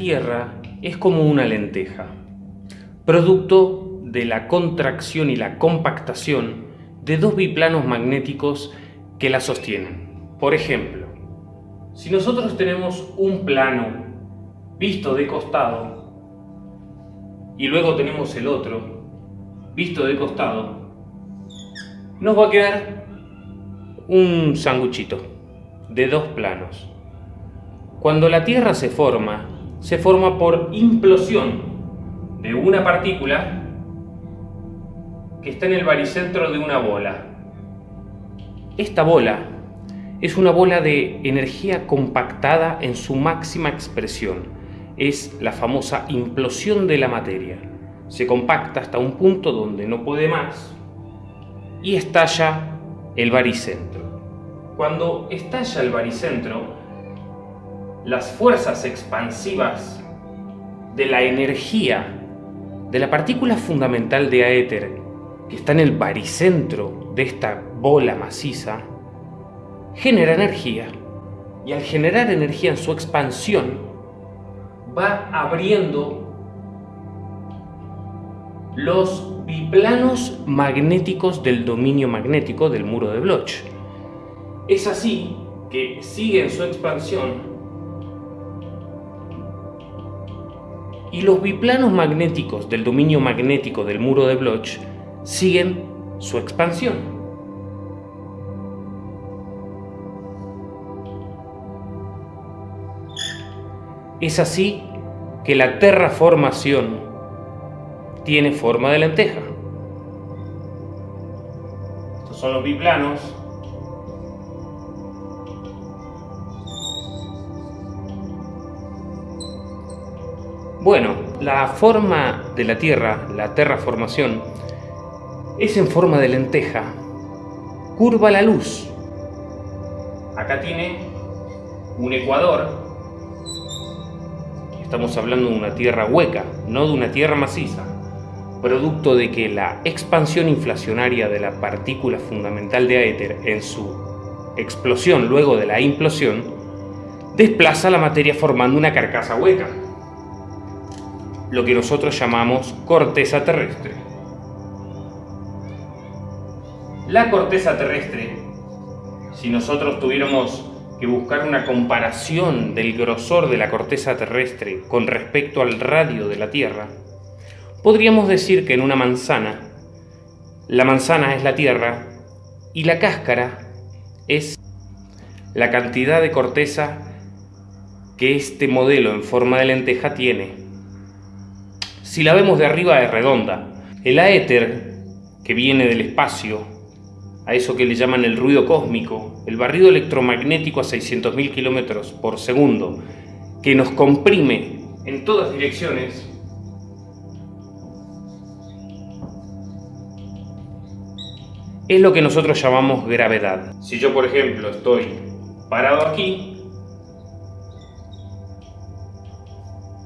Tierra es como una lenteja, producto de la contracción y la compactación de dos biplanos magnéticos que la sostienen. Por ejemplo, si nosotros tenemos un plano visto de costado y luego tenemos el otro visto de costado, nos va a quedar un sanguchito de dos planos. Cuando la Tierra se forma, se forma por implosión de una partícula que está en el baricentro de una bola. Esta bola es una bola de energía compactada en su máxima expresión es la famosa implosión de la materia. Se compacta hasta un punto donde no puede más y estalla el baricentro. Cuando estalla el baricentro, las fuerzas expansivas de la energía de la partícula fundamental de aéter que está en el baricentro de esta bola maciza genera energía y al generar energía en su expansión va abriendo los biplanos magnéticos del dominio magnético del muro de Bloch. Es así que siguen su expansión y los biplanos magnéticos del dominio magnético del muro de Bloch siguen su expansión. Es así que la terraformación tiene forma de lenteja. Estos son los biplanos. Bueno, la forma de la Tierra, la terraformación, es en forma de lenteja. Curva la luz. Acá tiene un ecuador Estamos hablando de una tierra hueca, no de una tierra maciza, producto de que la expansión inflacionaria de la partícula fundamental de éter en su explosión luego de la implosión desplaza la materia formando una carcasa hueca, lo que nosotros llamamos corteza terrestre. La corteza terrestre, si nosotros tuviéramos que buscar una comparación del grosor de la corteza terrestre con respecto al radio de la Tierra, podríamos decir que en una manzana, la manzana es la Tierra y la cáscara es la cantidad de corteza que este modelo en forma de lenteja tiene. Si la vemos de arriba es redonda. El aéter, que viene del espacio, a eso que le llaman el ruido cósmico, el barrido electromagnético a 600.000 kilómetros por segundo, que nos comprime en todas direcciones, es lo que nosotros llamamos gravedad. Si yo, por ejemplo, estoy parado aquí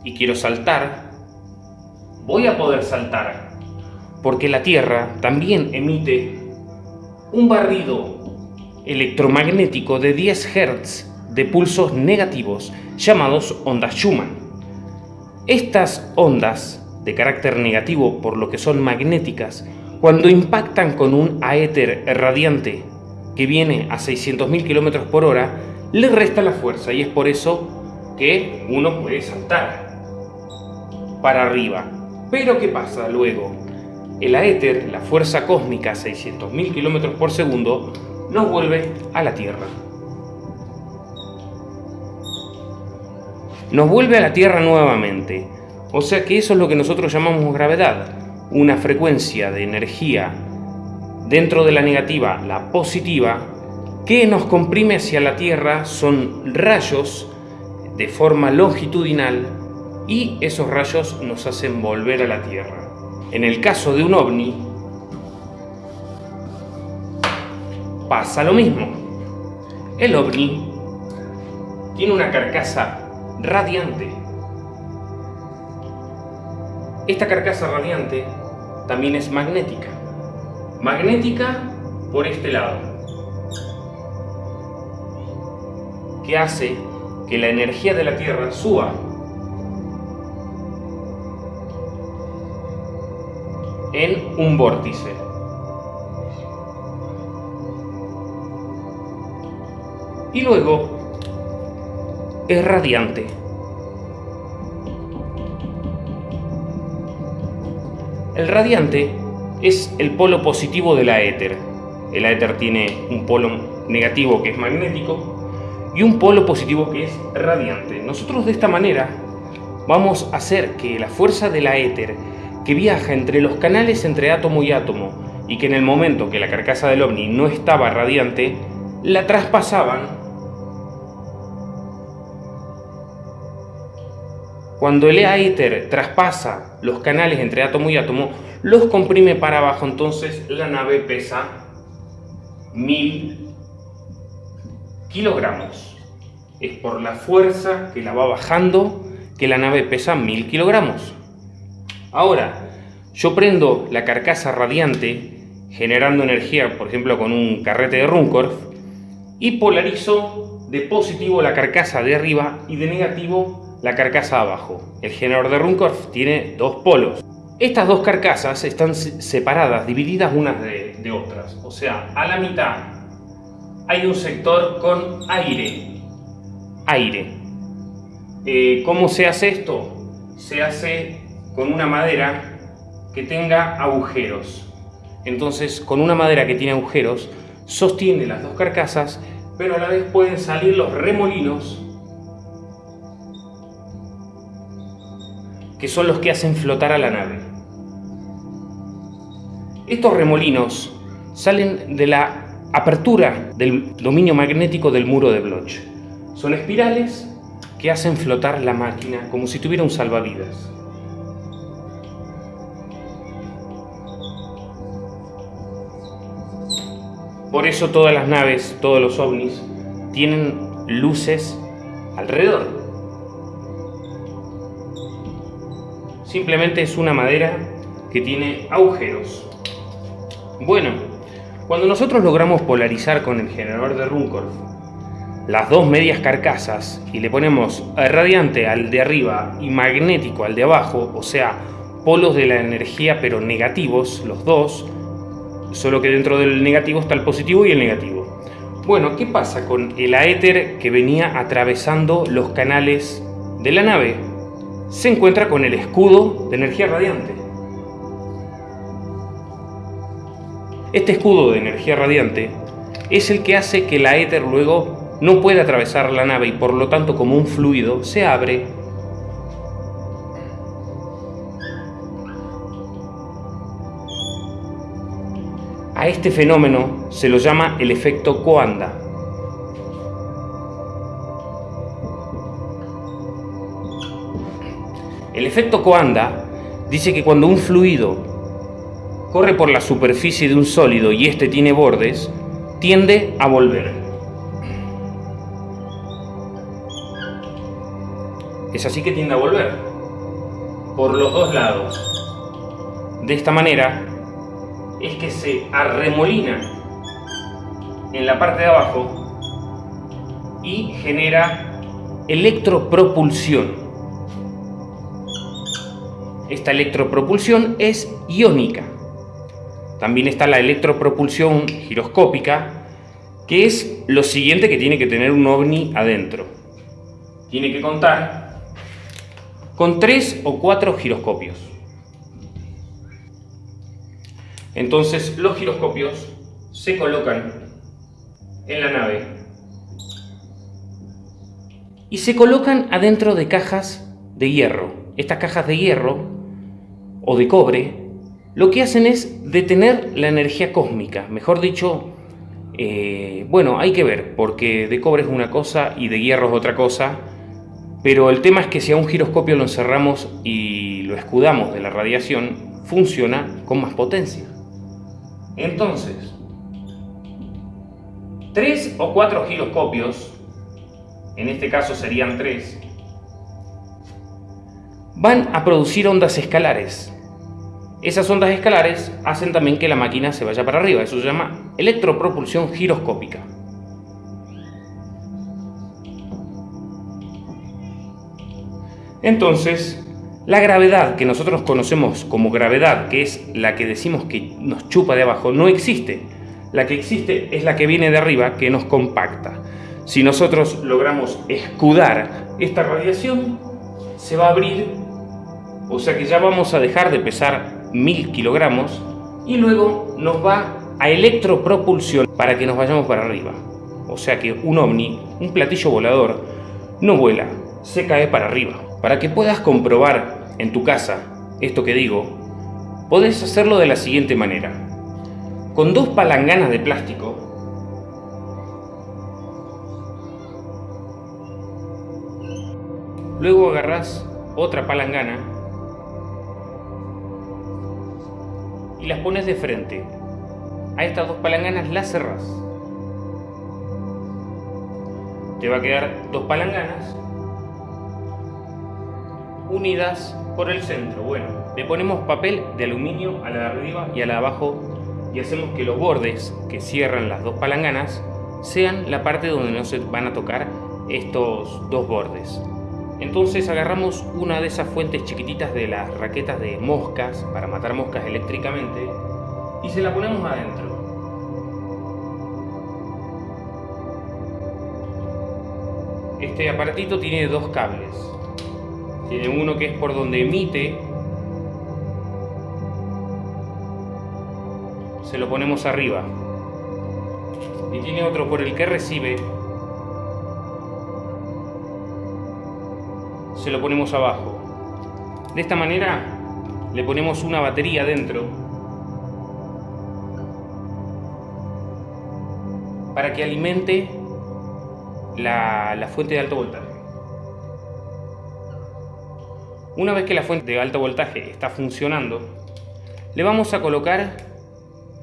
y quiero saltar, voy a poder saltar, porque la Tierra también emite un barrido electromagnético de 10 Hz de pulsos negativos llamados ondas Schumann. Estas ondas, de carácter negativo por lo que son magnéticas, cuando impactan con un aéter radiante que viene a 600.000 km por hora, le resta la fuerza y es por eso que uno puede saltar para arriba. Pero ¿qué pasa luego? el aéter, la fuerza cósmica a 600.000 km por segundo, nos vuelve a la Tierra. Nos vuelve a la Tierra nuevamente. O sea que eso es lo que nosotros llamamos gravedad, una frecuencia de energía dentro de la negativa, la positiva, que nos comprime hacia la Tierra, son rayos de forma longitudinal y esos rayos nos hacen volver a la Tierra. En el caso de un ovni, pasa lo mismo. El ovni tiene una carcasa radiante. Esta carcasa radiante también es magnética. Magnética por este lado, que hace que la energía de la Tierra suba en un vórtice. Y luego es radiante. El radiante es el polo positivo de la éter. El éter tiene un polo negativo que es magnético y un polo positivo que es radiante. Nosotros de esta manera vamos a hacer que la fuerza de la éter que viaja entre los canales entre átomo y átomo y que en el momento que la carcasa del ovni no estaba radiante, la traspasaban Cuando el éter traspasa los canales entre átomo y átomo, los comprime para abajo, entonces la nave pesa mil kilogramos. Es por la fuerza que la va bajando que la nave pesa mil kilogramos. Ahora, yo prendo la carcasa radiante generando energía, por ejemplo, con un carrete de Runcorf, y polarizo de positivo la carcasa de arriba y de negativo la carcasa abajo. El generador de Runcorf tiene dos polos. Estas dos carcasas están separadas, divididas unas de, otras. O sea, a la mitad hay un sector con aire. Aire. Eh, ¿Cómo se hace esto? Se hace con una madera que tenga agujeros. Entonces, con una madera que tiene agujeros, sostiene las dos carcasas, pero a la vez pueden salir los remolinos que son los que hacen flotar a la nave. Estos remolinos salen de la apertura del dominio magnético del muro de Bloch. Son espirales que hacen flotar la máquina como si tuviera un salvavidas. Por eso todas las naves, todos los ovnis, tienen luces alrededor. simplemente es una madera que tiene agujeros. Bueno, cuando nosotros logramos polarizar con el generador de Runcorf las dos medias carcasas y le ponemos radiante al de arriba y magnético al de abajo, o sea, polos de la energía pero negativos, los dos, solo que dentro del negativo está el positivo y el negativo. Bueno, ¿qué pasa con el aéter que venía atravesando los canales de la nave? se encuentra con el escudo de energía radiante. Este escudo de energía radiante es el que hace que la éter luego no pueda atravesar la nave y por lo tanto como un fluido se abre A este fenómeno se lo llama el efecto Coanda. El efecto Coanda dice que cuando un fluido corre por la superficie de un sólido y éste tiene bordes, tiende a volver. Es así que tiende a volver, por los dos lados. De esta manera es que se arremolina en la parte de abajo y genera electropropulsión. Esta electropropulsión es iónica. También está la electropropulsión giroscópica, que es lo siguiente que tiene que tener un ovni adentro. Tiene que contar con tres o cuatro giroscopios. Entonces los giroscopios se colocan en la nave y se colocan adentro de cajas de hierro. Estas cajas de hierro o de cobre, lo que hacen es detener la energía cósmica. Mejor dicho, eh, bueno, hay que ver, porque de cobre es una cosa y de hierro es otra cosa, pero el tema es que si a un giroscopio lo encerramos y lo escudamos de la radiación, funciona con más potencia. Entonces, tres o cuatro giroscopios, en este caso serían tres, van a producir ondas escalares. Esas ondas escalares hacen también que la máquina se vaya para arriba, eso se llama electropropulsión giroscópica. Entonces, La gravedad que nosotros conocemos como gravedad, que es la que decimos que nos chupa de abajo, no existe. La que existe es la que viene de arriba, que nos compacta. Si nosotros logramos escudar esta radiación, se va a abrir, o sea que ya vamos a dejar de pesar mil kilogramos y luego nos va a electropropulsión para que nos vayamos para arriba. O sea que un ovni, un platillo volador, no vuela, se cae para arriba. Para que puedas comprobar en tu casa esto que digo, podés hacerlo de la siguiente manera. Con dos palanganas de plástico, luego agarrás otra palangana y las pones de frente. A estas dos palanganas las cerrás. Te va a quedar dos palanganas unidas por el centro. Bueno, le ponemos papel de aluminio a la de arriba y a la de abajo y hacemos que los bordes que cierran las dos palanganas sean la parte donde no se van a tocar estos dos bordes. Entonces agarramos una de esas fuentes chiquititas de las raquetas de moscas para matar moscas eléctricamente y se la ponemos adentro. Este aparatito tiene dos cables. Tiene uno que es por donde emite. Se lo ponemos arriba. Y tiene otro por el que recibe. Se lo ponemos abajo. De esta manera le ponemos una batería dentro para que alimente la, la fuente de alto voltaje. Una vez que la fuente de alto voltaje está funcionando, le vamos a colocar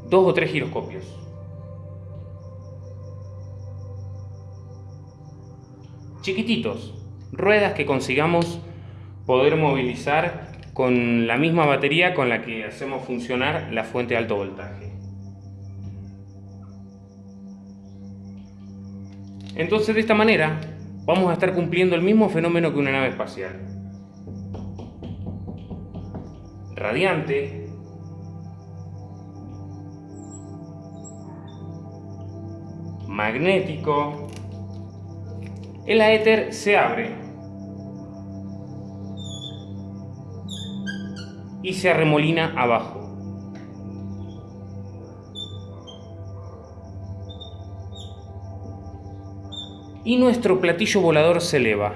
dos o tres giroscopios. Chiquititos, ruedas que consigamos poder movilizar con la misma batería con la que hacemos funcionar la fuente de alto voltaje. Entonces de esta manera vamos a estar cumpliendo el mismo fenómeno que una nave espacial. Radiante, magnético, el éter se abre y se arremolina abajo. Y nuestro platillo volador se eleva.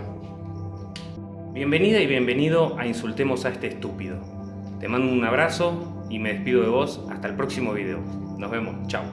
Bienvenida y bienvenido a Insultemos a este estúpido. Te mando un abrazo y me despido de vos. Hasta el próximo video. Nos vemos. Chao.